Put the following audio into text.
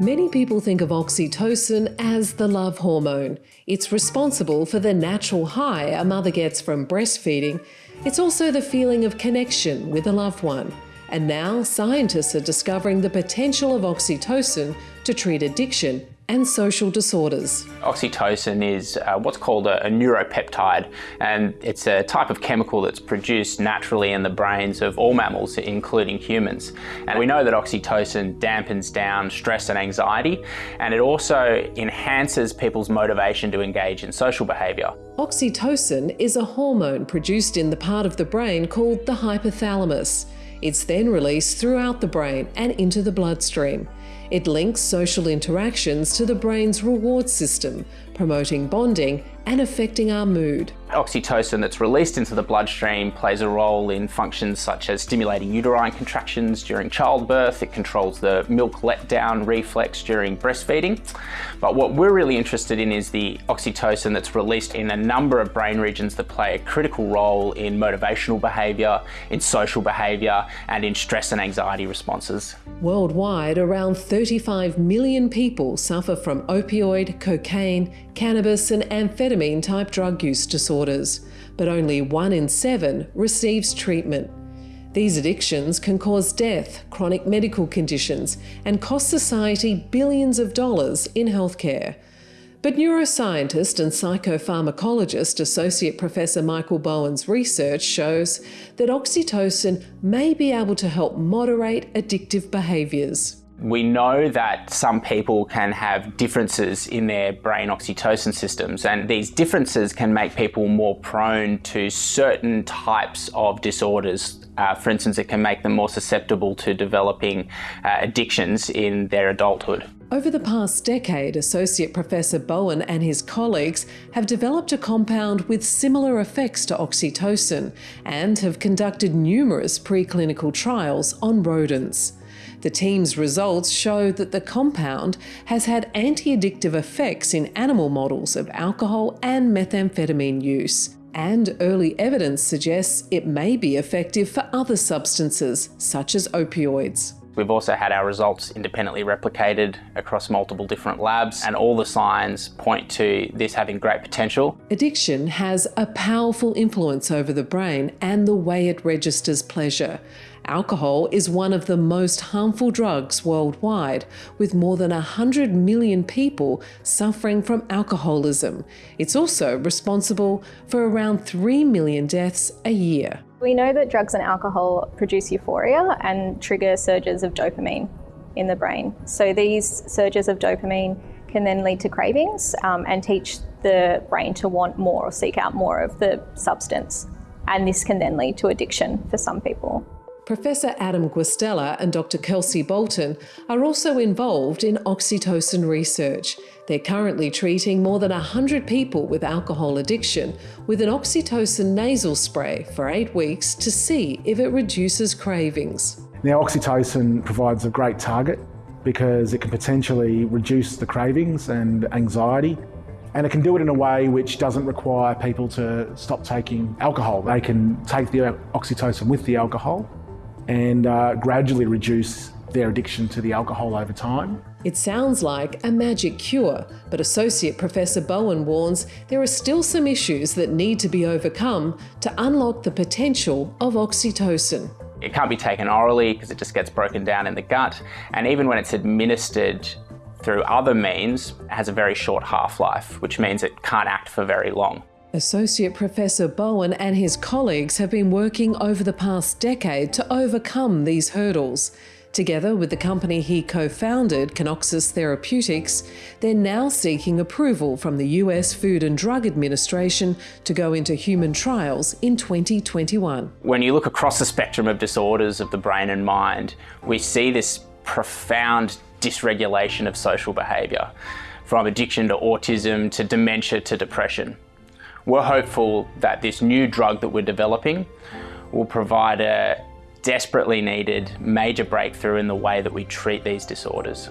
Many people think of oxytocin as the love hormone. It's responsible for the natural high a mother gets from breastfeeding. It's also the feeling of connection with a loved one. And now scientists are discovering the potential of oxytocin to treat addiction and social disorders. Oxytocin is uh, what's called a, a, neuropeptide and it's a type of chemical that's produced naturally in the brains of all mammals, including humans. And we know that oxytocin dampens down stress and anxiety and it also enhances people's motivation to engage in social behaviour. Oxytocin is a hormone produced in the part of the brain called the hypothalamus. It's then released throughout the brain and into the bloodstream. It links social interactions to the brain's reward system, promoting bonding and affecting our mood. Oxytocin that's released into the bloodstream plays a role in functions such as stimulating uterine contractions during childbirth. It controls the milk letdown reflex during breastfeeding. But what we're really interested in is the oxytocin that's released in a number of brain regions that play a critical role in motivational behaviour, in social behaviour, and in stress and anxiety responses. Worldwide, around 35 million people suffer from opioid, cocaine, cannabis and amphetamine type drug use disorders, but only one in seven receives treatment. These addictions can cause death, chronic medical conditions, and cost society billions of dollars in healthcare. But neuroscientist and psychopharmacologist Associate Professor Michael Bowen's research shows that oxytocin may be able to help moderate addictive behaviours. We know that some people can have differences in their brain oxytocin systems and these differences can make people more prone to certain types of disorders. Uh, for instance, it can make them more susceptible to developing uh, addictions in their adulthood. Over the past decade, Associate Professor Bowen and his colleagues have developed a compound with similar effects to oxytocin and have conducted numerous preclinical trials on rodents. The team's results show that the compound has had anti-addictive effects in animal models of alcohol and methamphetamine use. And early evidence suggests it may be effective for other substances, such as opioids. We've also had our results independently replicated across multiple different labs and all the signs point to this having great potential. Addiction has a powerful influence over the brain and the way it registers pleasure. Alcohol is one of the most harmful drugs worldwide, with more than 100 million people suffering from alcoholism. It's also responsible for around 3 million deaths a year. We know that drugs and alcohol produce euphoria and trigger surges of dopamine in the brain. So these surges of dopamine can then lead to cravings um, and teach the brain to want more or seek out more of the substance. And this can then lead to addiction for some people. Professor Adam Guastella and Dr Kelsey Bolton are also involved in oxytocin research. They're currently treating more than 100 people with alcohol addiction with an oxytocin nasal spray for eight weeks to see if it reduces cravings. Now oxytocin provides a great target because it can potentially reduce the cravings and anxiety and it can do it in a way which doesn't require people to stop taking alcohol. They can take the oxytocin with the alcohol and uh, gradually reduce their addiction to the alcohol over time. It sounds like a magic cure, but Associate Professor Bowen warns there are still some issues that need to be overcome to unlock the potential of oxytocin. It can't be taken orally because it just gets broken down in the gut, and even when it's administered through other means, it has a very short half-life, which means it can't act for very long. Associate Professor Bowen and his colleagues have been working over the past decade to overcome these hurdles. Together with the company he co-founded, Kinoxis Therapeutics, they're now seeking approval from the US Food and Drug Administration to go into human trials in 2021. When you look across the spectrum of disorders of the brain and mind, we see this profound dysregulation of social behaviour, from addiction to autism to dementia to depression. We're hopeful that this new drug that we're developing will provide a desperately needed major breakthrough in the way that we treat these disorders.